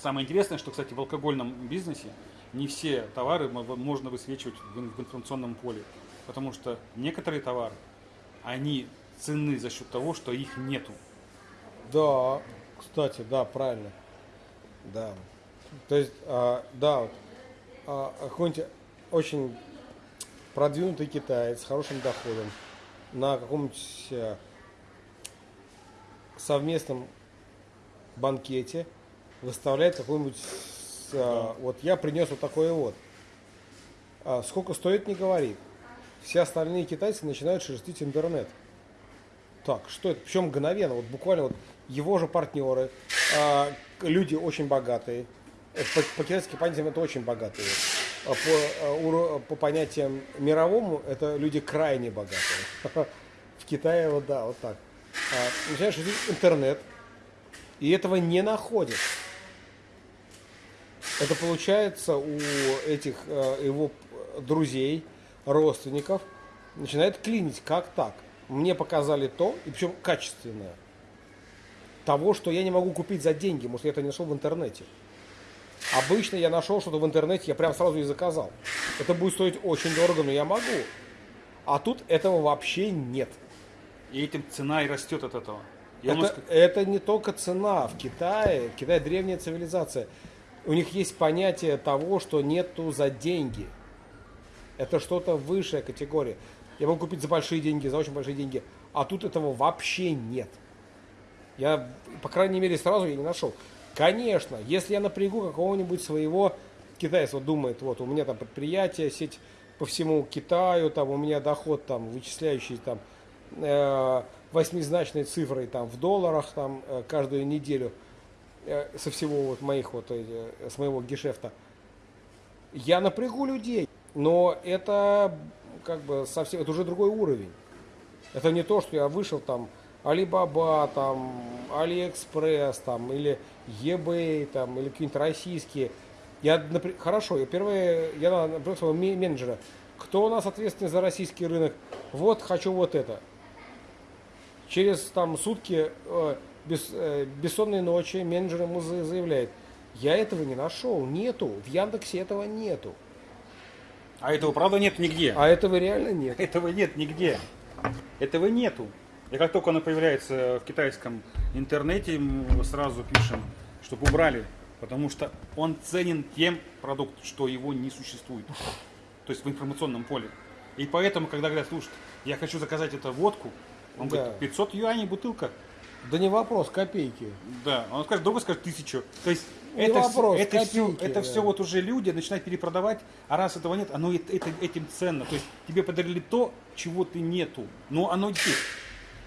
Самое интересное, что, кстати, в алкогольном бизнесе не все товары можно высвечивать в информационном поле. Потому что некоторые товары, они ценны за счет того, что их нету. Да, кстати, да, правильно. Да. То есть, а, да, вот, а, какой-нибудь очень продвинутый китаец с хорошим доходом на каком-нибудь а, совместном банкете выставляет какой-нибудь, а, вот я принес вот такое вот. А, сколько стоит, не говорит. Все остальные китайцы начинают шерстить интернет. Так, что это? Причем мгновенно, вот буквально вот его же партнеры, а, люди очень богатые, э, по, по китайским понятиям это очень богатые. А по, по понятиям мировому это люди крайне богатые. В Китае вот да, вот так. Начинаешь интернет, и этого не находят. Это получается у этих э, его друзей, родственников, начинает клинить. Как так? Мне показали то, и причем качественное, того, что я не могу купить за деньги, может, я это не нашел в интернете. Обычно я нашел что-то в интернете, я прям сразу и заказал. Это будет стоить очень дорого, но я могу. А тут этого вообще нет. И этим цена и растет от этого. Я это, сказать... это не только цена. В Китае, в Китае древняя цивилизация. У них есть понятие того, что нету за деньги. Это что-то высшая категория. Я могу купить за большие деньги, за очень большие деньги. А тут этого вообще нет. Я, по крайней мере, сразу я не нашел. Конечно, если я напрягу какого-нибудь своего китайца, вот думает, вот у меня там предприятие, сеть по всему Китаю, там у меня доход там вычисляющий там э, восьмизначной цифрой там в долларах там э, каждую неделю со всего вот моих вот э, с моего гешефта. Я напрягу людей, но это как бы совсем, это уже другой уровень. Это не то, что я вышел там Alibaba, там, AliExpress, там, или eBay, там, или какие-нибудь российские. Я, например, хорошо, я первое, я например, своего менеджера, кто у нас ответственный за российский рынок? Вот, хочу вот это. Через там сутки э, без, э, бессонной ночи менеджер ему заявляет, я этого не нашел, нету, в Яндексе этого нету. А этого правда нет нигде. А этого реально нет. Этого нет нигде. Этого нету. И как только оно появляется в китайском интернете, мы сразу пишем, чтобы убрали. Потому что он ценен тем продукт, что его не существует. То есть в информационном поле. И поэтому, когда говорят, слушай, я хочу заказать эту водку, он да. говорит, 500 юаней бутылка. Да не вопрос, копейки. Да, он скажет, другой скажет тысячу. То есть не это, вопрос, это, копейки, все, это да. все вот уже люди начинают перепродавать, а раз этого нет, оно это, этим ценно. То есть тебе подарили то, чего ты нету, но оно есть.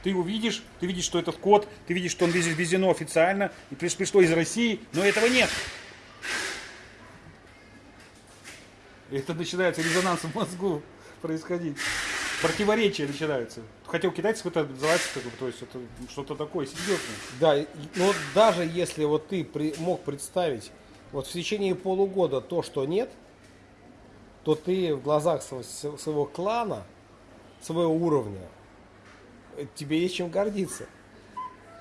Ты увидишь, ты видишь, что этот код, ты видишь, что он везено официально, и пришло из России, но этого нет. Это начинается резонанс в мозгу происходить противоречия начинаются. Хотя у китайцев это называется, как бы, то есть это что-то такое серьезное. Да, но даже если вот ты при, мог представить вот в течение полугода то, что нет, то ты в глазах своего, своего клана, своего уровня, э, тебе есть чем гордиться.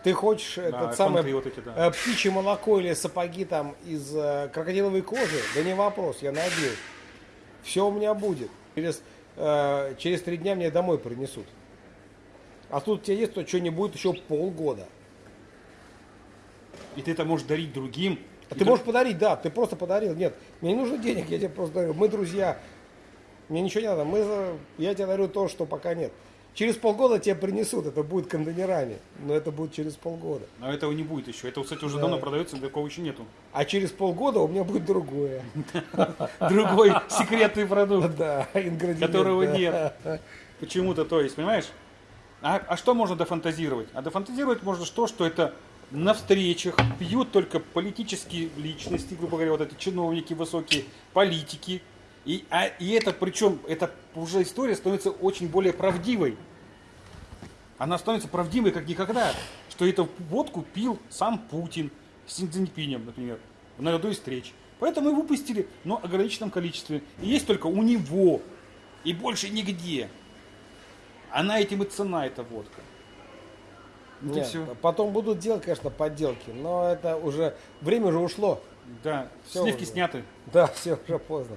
Ты хочешь да, этот самый вот эти, да. Э, птичье молоко или сапоги там из э, крокодиловой кожи? Да не вопрос, я набил. Все у меня будет. Через э, через три дня мне домой принесут. А тут у тебя есть, то что не будет еще полгода. И ты это можешь дарить другим. А ты можешь подарить, да, ты просто подарил. Нет, мне не нужно денег, я тебе просто дарю. Мы друзья. Мне ничего не надо. Мы, я тебе дарю то, что пока нет. Через полгода тебе принесут, это будет кондонерами, но это будет через полгода. А этого не будет еще. Это, кстати, уже да. давно продается, такого еще нету. А через полгода у меня будет другое. Другой секретный продукт, да, которого нет. Почему-то, то есть, понимаешь? А, а что можно дофантазировать? А дофантазировать можно что, что это на встречах пьют только политические личности, грубо говоря, вот эти чиновники высокие, политики, и, а, и это, причем, это уже история становится очень более правдивой. Она становится правдивой, как никогда. Что эту водку пил сам Путин с Цзиньпинем, например, на одной из встреч. Поэтому его выпустили, но в ограниченном количестве. И есть только у него. И больше нигде. Она этим и цена, эта водка. Вот и Нет, все. Потом будут делать, конечно, подделки, но это уже время уже ушло. Да, Всё сливки уже. сняты. Да, все уже поздно.